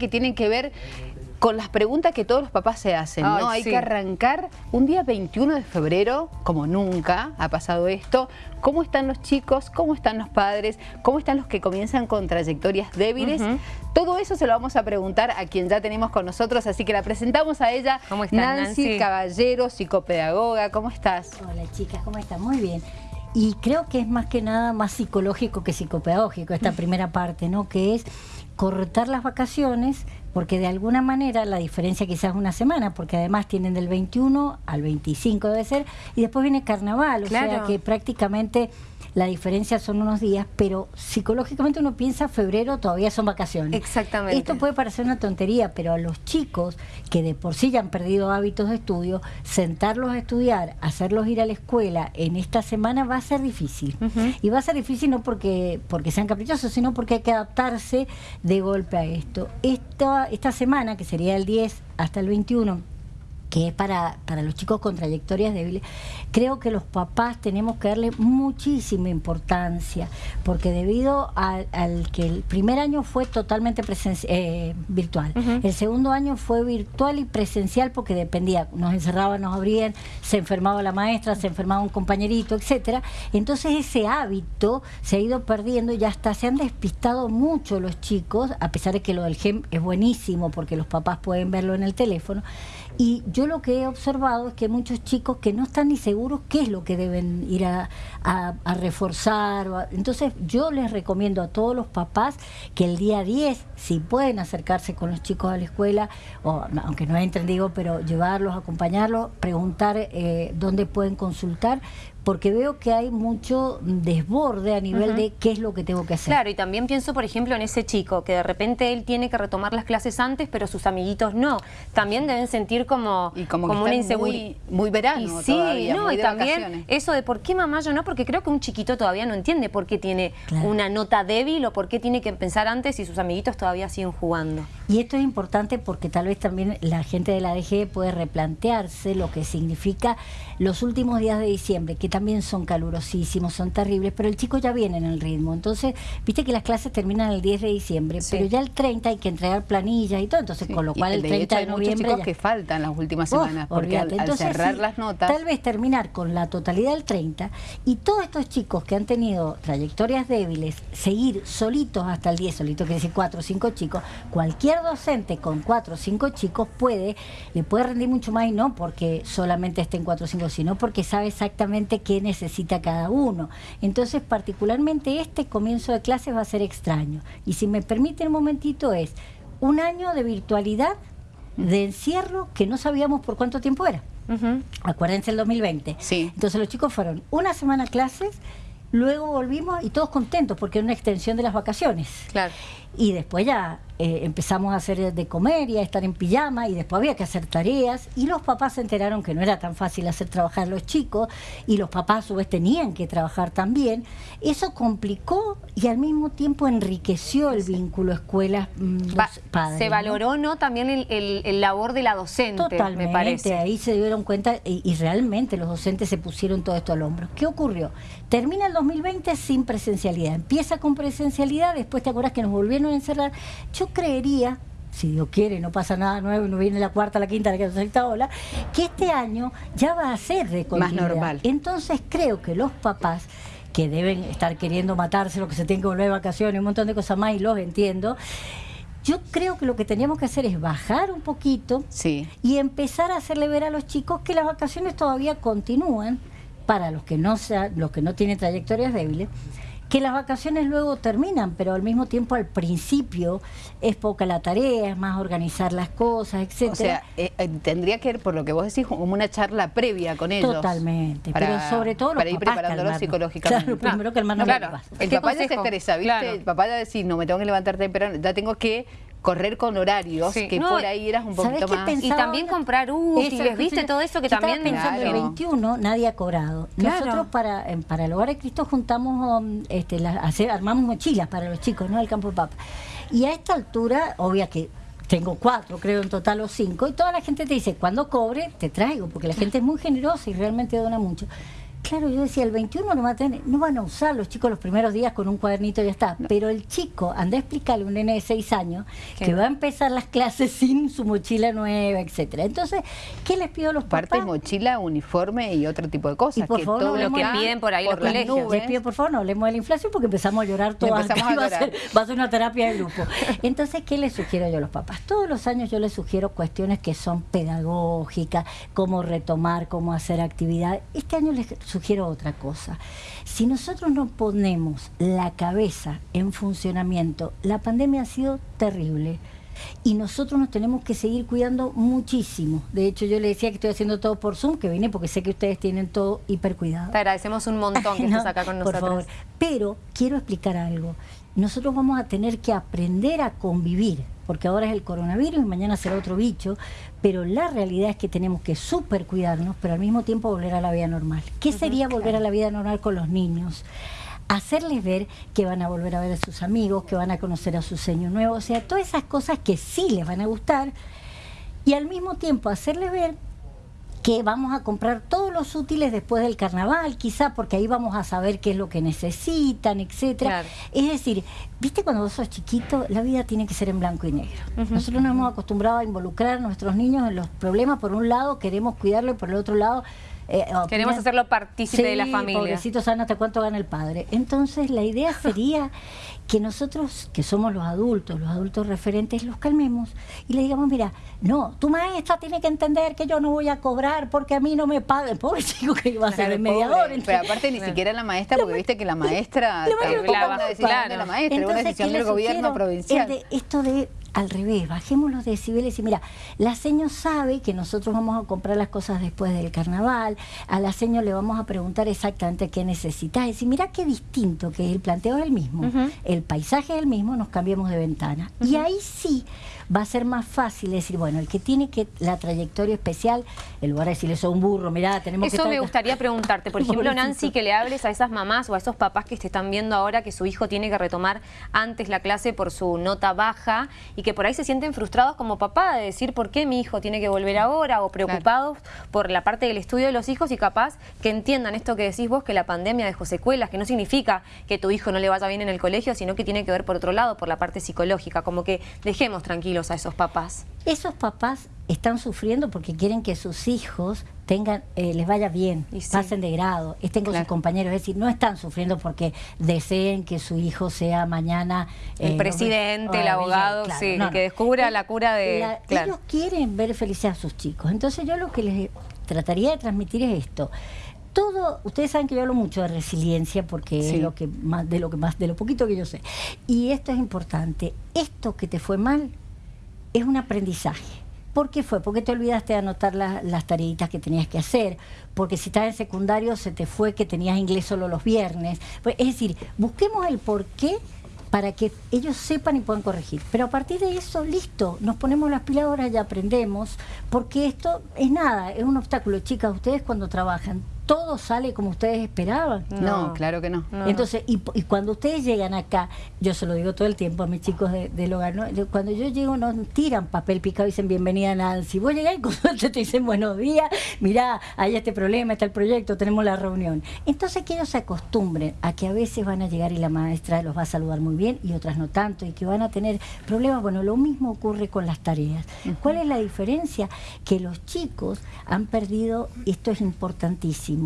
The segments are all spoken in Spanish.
que tiene que ver con las preguntas que todos los papás se hacen, ¿no? Hay que arrancar un día 21 de febrero, como nunca ha pasado esto. ¿Cómo están los chicos? ¿Cómo están los padres? ¿Cómo están los que comienzan con trayectorias débiles? Todo eso se lo vamos a preguntar a quien ya tenemos con nosotros, así que la presentamos a ella, ¿Cómo Nancy, Caballero, psicopedagoga. ¿Cómo estás? Hola chicas, ¿cómo están? Muy bien. Y creo que es más que nada más psicológico que psicopedagógico esta primera parte, ¿no? Que es cortar las vacaciones, porque de alguna manera la diferencia quizás es una semana, porque además tienen del 21 al 25 debe ser, y después viene carnaval, o sea que prácticamente la diferencia son unos días, pero psicológicamente uno piensa febrero todavía son vacaciones. Exactamente. Esto puede parecer una tontería, pero a los chicos que de por sí ya han perdido hábitos de estudio, sentarlos a estudiar, hacerlos ir a la escuela en esta semana va a ser difícil. Y va a ser difícil no porque, porque sean caprichosos, sino porque hay que adaptarse de golpe a esto. Esta, esta semana, que sería el 10 hasta el 21, que es para, para los chicos con trayectorias débiles, creo que los papás tenemos que darle muchísima importancia, porque debido al, que el primer año fue totalmente eh, virtual, el segundo año fue virtual y presencial porque dependía, nos encerraban, nos abrían, se enfermaba la maestra, se enfermaba un compañerito, etcétera. Entonces ese hábito se ha ido perdiendo y hasta se han despistado mucho los chicos, a pesar de que lo del GEM es buenísimo porque los papás pueden verlo en el teléfono. Y yo lo que he observado es que muchos chicos que no están ni seguros qué es lo que deben ir a, reforzar. entonces yo les recomiendo a todos los papás que el día 10, si pueden acercarse con los chicos a la escuela, o aunque no entren, digo, pero llevarlos, acompañarlos, preguntar eh, dónde pueden consultar, porque veo que hay mucho desborde a nivel de qué es lo que tengo que hacer. Claro, y también pienso, por ejemplo, en ese chico, que de repente él tiene que retomar las clases antes, pero sus amiguitos no. También deben sentir como, como, una inseguridad. Muy, verano sí, no, y también eso de por qué mamá yo no, porque creo que un chiquito todavía no entiende por qué tiene una nota débil o por qué tiene que pensar antes si sus amiguitos todavía siguen jugando. Y esto es importante porque tal vez también la gente de la DG puede replantearse lo que significa los últimos días de diciembre, que también son calurosísimos, son terribles, pero el chico ya viene en el ritmo. Entonces, viste que las clases terminan el 10 de diciembre, pero ya el 30 hay que entregar planillas y todo, entonces con lo cual el, 30 de, noviembre... Hay chicos que faltan las últimas semanas, porque al, cerrar las notas... Tal vez terminar con la totalidad del 30 y todos estos chicos que han tenido trayectorias débiles, seguir solitos hasta el 10, solito quiere decir 4 o 5 chicos, cualquier docente con cuatro o cinco chicos puede, le puede rendir mucho más y no porque solamente estén cuatro o cinco, sino porque sabe exactamente qué necesita cada uno. Entonces, particularmente este comienzo de clases va a ser extraño. Y si me permite un momentito es un año de virtualidad, de encierro, que no sabíamos por cuánto tiempo era. Acuérdense el 2020. Sí. Entonces los chicos fueron una semana a clases, luego volvimos y todos contentos porque era una extensión de las vacaciones. Claro. Y después ya eh, empezamos a hacer de comer y a estar en pijama y después había que hacer tareas y los papás se enteraron que no era tan fácil hacer trabajar a los chicos y los papás a su vez tenían que trabajar también. Eso complicó y al mismo tiempo enriqueció el vínculo escuela-padres. Mm, se valoró ¿no? también el, labor de la docente, Totalmente, me parece. ahí se dieron cuenta y, y realmente los docentes se pusieron todo esto al hombro. ¿Qué ocurrió? Termina el 2020 sin presencialidad, empieza con presencialidad, después te acuerdas que nos volvieron a encerrar. Yo creería, si Dios quiere, no pasa nada nuevo, no viene la cuarta, la quinta, la sexta ola, que este año ya va a ser de Más normal. Entonces creo que los papás que deben estar queriendo matarse, lo que se tienen que volver de vacaciones, un montón de cosas más, y los entiendo, yo creo que lo que teníamos que hacer es bajar un poquito y empezar a hacerle ver a los chicos que las vacaciones todavía continúan. Para los que no sea, los que no tienen trayectorias débiles que las vacaciones luego terminan, pero al mismo tiempo al principio es poca la tarea, es más organizar las cosas, etcétera. O sea, eh, eh, tendría que ir, por lo que vos decís, como una charla previa con ellos. Totalmente, pero sobre todo los Para ir preparándolos psicológicamente. Claro, primero que hermano claro. El papá ya se estresa, ¿viste? El papá ya decir, no, me tengo que levantar temprano, ya tengo que correr con horarios, que por ahí eras un poquito más. Y también comprar útiles, ¿viste? Todo eso que también... pensando el 21 nadie ha cobrado. Nosotros para, para el Hogar de Cristo juntamos, um, este, hacer, armamos mochilas para los chicos, ¿no? Del campo de papa. Y a esta altura, obvia que tengo cuatro, creo en total o cinco, y toda la gente te dice, cuando cobre, te traigo, porque la gente es muy generosa y realmente dona mucho. Claro, yo decía, el 21 no, va a tener, no van a usar los chicos los primeros días con un cuadernito y ya está. Pero el chico, anda a explicarle a un nene de 6 años que va a empezar las clases sin su mochila nueva, etcétera. Entonces, ¿qué les pido a los Parte papás? mochila, uniforme y otro tipo de cosas. por favor, todo lo que piden por ahí los colegios. Les pido, por favor, no hablemos de la inflación porque empezamos a llorar todas. Empezamos a llorar. Va a, ser, una terapia de grupo. Entonces, ¿qué les sugiero yo a los papás? Todos los años yo les sugiero cuestiones que son pedagógicas, cómo retomar, cómo hacer actividad. Este año les sugiero otra cosa. Si nosotros no ponemos la cabeza en funcionamiento, la pandemia ha sido terrible y nosotros nos tenemos que seguir cuidando muchísimo. De hecho, yo le decía que estoy haciendo todo por Zoom, que vine porque sé que ustedes tienen todo hiper cuidado. Te agradecemos un montón que estés acá con nosotros. Por favor. Pero quiero explicar algo. Nosotros vamos a tener que aprender a convivir, porque ahora es el coronavirus y mañana será otro bicho, pero la realidad es que tenemos que super cuidarnos, pero al mismo tiempo volver a la vida normal. ¿Qué sería volver a la vida normal con los niños? Hacerles ver que van a volver a ver a sus amigos, que van a conocer a su seño nuevo, o sea, todas esas cosas que sí les van a gustar y al mismo tiempo hacerles ver que vamos a comprar todos los útiles después del carnaval, quizá porque ahí vamos a saber qué es lo que necesitan, etcétera. Es decir, viste cuando vos sos chiquito, la vida tiene que ser en blanco y negro. Nosotros nos hemos acostumbrado a involucrar a nuestros niños en los problemas, por un lado queremos cuidarlo y por el otro lado eh, Queremos hacerlo partícipe de la familia. Pobrecito sana hasta cuánto gana el padre. Entonces la idea sería que nosotros, que somos los adultos, los adultos referentes, los calmemos y le digamos, mira, no, tu maestra tiene que entender que yo no voy a cobrar porque a mí no me paga. El pobre chico que iba a ser el mediador. Pero aparte ni siquiera la maestra, porque viste que la maestra, la, de la maestra, una decisión del gobierno provincial. esto de al revés, bajemos los decibeles y mira, la seño sabe que nosotros vamos a comprar las cosas después del carnaval, a la seño le vamos a preguntar exactamente qué necesita, y decir, mira qué distinto que el planteo es el mismo, el paisaje es el mismo, nos cambiamos de ventana. Y ahí sí va a ser más fácil decir, bueno, el que tiene que la trayectoria especial, en lugar de decirle eso un burro, mira, tenemos eso que... Eso me gustaría preguntarte, por ejemplo, Nancy, que le hables a esas mamás o a esos papás que te están viendo ahora que su hijo tiene que retomar antes la clase por su nota baja y que por ahí se sienten frustrados como papá de decir por qué mi hijo tiene que volver ahora o preocupados por la parte del estudio de los hijos y capaz que entiendan esto que decís vos, que la pandemia dejó secuelas, que no significa que tu hijo no le vaya bien en el colegio, sino que tiene que ver por otro lado, por la parte psicológica, como que dejemos tranquilos a esos papás. Esos papás están sufriendo porque quieren que sus hijos tengan, eh, les vaya bien, pasen de grado, estén con sus compañeros. Es decir, no están sufriendo porque deseen que su hijo sea mañana... el eh, presidente, el abogado, sí, que descubra la cura de... Ellos quieren ver felices a sus chicos. Entonces yo lo que les trataría de transmitir es esto todo, ustedes saben que yo hablo mucho de resiliencia porque es lo que más, de lo que más, de lo poquito que yo sé. Y esto es importante. Esto que te fue mal es un aprendizaje. ¿Por qué fue? Porque te olvidaste de anotar las tareitas que tenías que hacer, porque si estás en secundario se te fue que tenías inglés solo los viernes. Pues, es decir, busquemos el por qué para que ellos sepan y puedan corregir. Pero a partir de eso, listo, nos ponemos las pilas ahora y aprendemos, porque esto es nada, es un obstáculo. Chicas, ustedes cuando trabajan, todo sale como ustedes esperaban. No, claro que no. Entonces, y, cuando ustedes llegan acá, yo se lo digo todo el tiempo a mis chicos del hogar, cuando yo llego no tiran papel picado y dicen bienvenida Nancy. Vos llegás y con te dicen buenos días, mirá, hay este problema, está el proyecto, tenemos la reunión. Entonces que ellos se acostumbren a que a veces van a llegar y la maestra los va a saludar muy bien y otras no tanto y que van a tener problemas. Bueno, lo mismo ocurre con las tareas. ¿Cuál es la diferencia? Que los chicos han perdido, esto es importantísimo,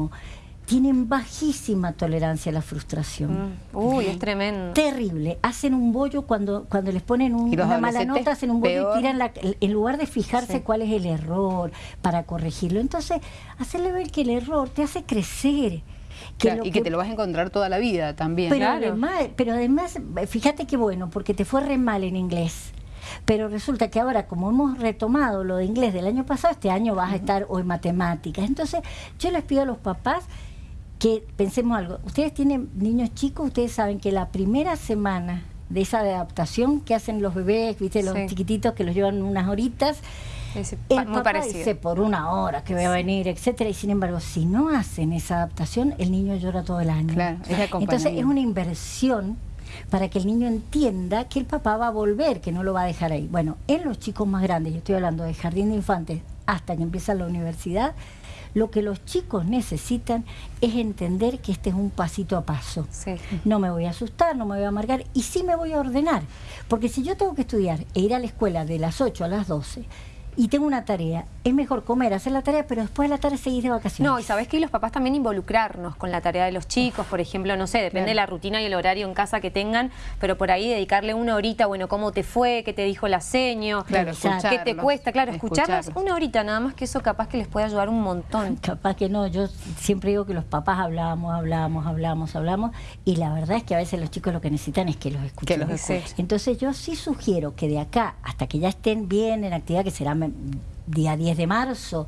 tienen bajísima tolerancia a la frustración. Mm. Uy, es tremendo. Terrible. Hacen un bollo cuando, cuando les ponen una mala nota, hacen un bollo y tiran la, en lugar de fijarse cuál es el error para corregirlo. Entonces, hacerle ver que el error te hace crecer. y que, te lo vas a encontrar toda la vida también. Pero, además, pero además, fíjate qué bueno, porque te fue re mal en inglés. Pero resulta que ahora, como hemos retomado lo de inglés del año pasado, este año vas a estar hoy matemáticas. Entonces, yo les pido a los papás que pensemos algo. Ustedes tienen niños chicos, ustedes saben que la primera semana de esa adaptación que hacen los bebés, viste, los chiquititos que los llevan unas horitas, es el muy papá dice por una hora que voy a venir, etcétera, y sin embargo, si no hacen esa adaptación, el niño llora todo el año. Claro, Entonces es una inversión para que el niño entienda que el papá va a volver, que no lo va a dejar ahí. Bueno, en los chicos más grandes, yo estoy hablando de jardín de infantes hasta que empieza la universidad, lo que los chicos necesitan es entender que este es un pasito a paso. No me voy a asustar, no me voy a amargar y sí me voy a ordenar. Porque si yo tengo que estudiar e ir a la escuela de las 8 a las 12, y tengo una tarea, es mejor comer, hacer la tarea, pero después de la tarde seguir de vacaciones. No, y sabes que los papás también involucrarnos con la tarea de los chicos, por ejemplo, no sé, depende de la rutina y el horario en casa que tengan, pero por ahí dedicarle una horita, bueno, cómo te fue, qué te dijo la seño, claro, qué te cuesta, claro, escucharlas una horita, nada más que eso capaz que les puede ayudar un montón. Capaz que no, yo siempre digo que los papás hablamos, hablamos, hablamos, hablamos, y la verdad es que a veces los chicos lo que necesitan es que los escuchen. Que los Entonces yo sí sugiero que de acá hasta que ya estén bien en actividad, que será día 10 de marzo,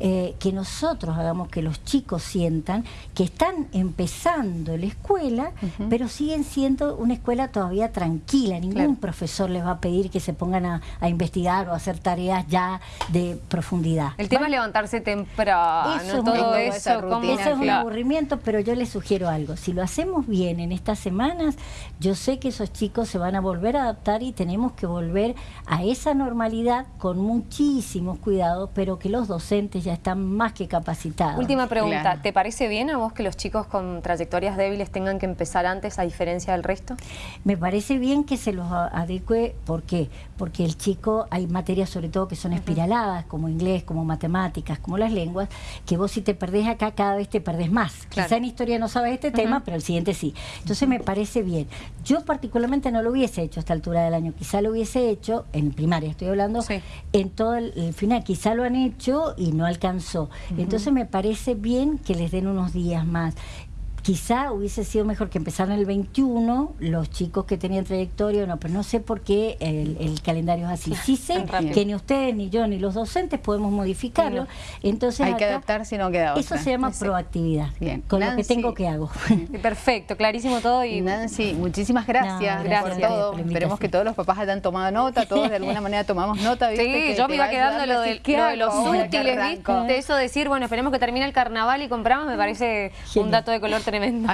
eh, que nosotros hagamos que los chicos sientan que están empezando la escuela, pero siguen siendo una escuela todavía tranquila. Ningún profesor les va a pedir que se pongan a, investigar o a hacer tareas ya de profundidad. El tema es levantarse temprano, eso todo eso. Eso es un aburrimiento, pero yo les sugiero algo. Si lo hacemos bien en estas semanas, yo sé que esos chicos se van a volver a adaptar y tenemos que volver a esa normalidad con muchísimos cuidados, pero que los docentes ya están más que capacitados. Última pregunta, ¿te parece bien a vos que los chicos con trayectorias débiles tengan que empezar antes a diferencia del resto? Me parece bien que se los adecue, ¿por qué? Porque el chico, hay materias sobre todo que son espiraladas, como inglés, como matemáticas, como las lenguas, que vos si te perdés acá cada vez te perdés más. Quizá en historia no sabes este tema, pero el siguiente sí. Entonces me parece bien. Yo particularmente no lo hubiese hecho a esta altura del año, quizá lo hubiese hecho, en primaria estoy hablando, en todo el, final, quizá lo han hecho y no alcanzó. Entonces me parece bien que les den unos días más. Quizá hubiese sido mejor que empezaran el 21, los chicos que tenían trayectoria, no, pero no sé por qué el, calendario es así. Sí sé que ni ustedes, ni yo, ni los docentes podemos modificarlo. Entonces Hay que adaptarse y no queda Eso se llama proactividad. Bien. Con lo que tengo que hago. Perfecto, clarísimo todo. y Nancy, muchísimas gracias, por todo. Esperemos que todos los papás hayan tomado nota, todos de alguna manera tomamos nota. Sí, yo me iba quedando lo de, los útiles, ¿viste? De eso decir, bueno, esperemos que termine el carnaval y compramos, me parece un dato de color tremendo tremenda.